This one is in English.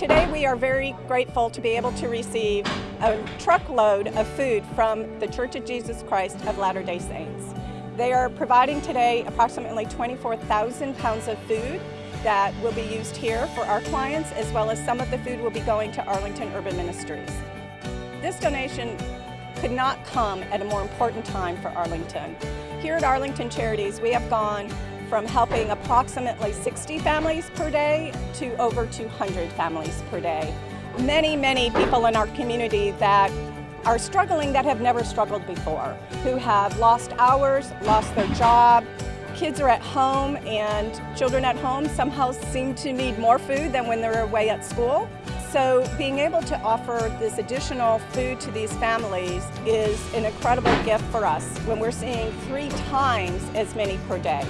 Today we are very grateful to be able to receive a truckload of food from the Church of Jesus Christ of Latter-day Saints. They are providing today approximately 24,000 pounds of food that will be used here for our clients as well as some of the food will be going to Arlington Urban Ministries. This donation could not come at a more important time for Arlington. Here at Arlington Charities we have gone from helping approximately 60 families per day to over 200 families per day. Many, many people in our community that are struggling that have never struggled before, who have lost hours, lost their job, kids are at home and children at home somehow seem to need more food than when they're away at school. So being able to offer this additional food to these families is an incredible gift for us when we're seeing three times as many per day.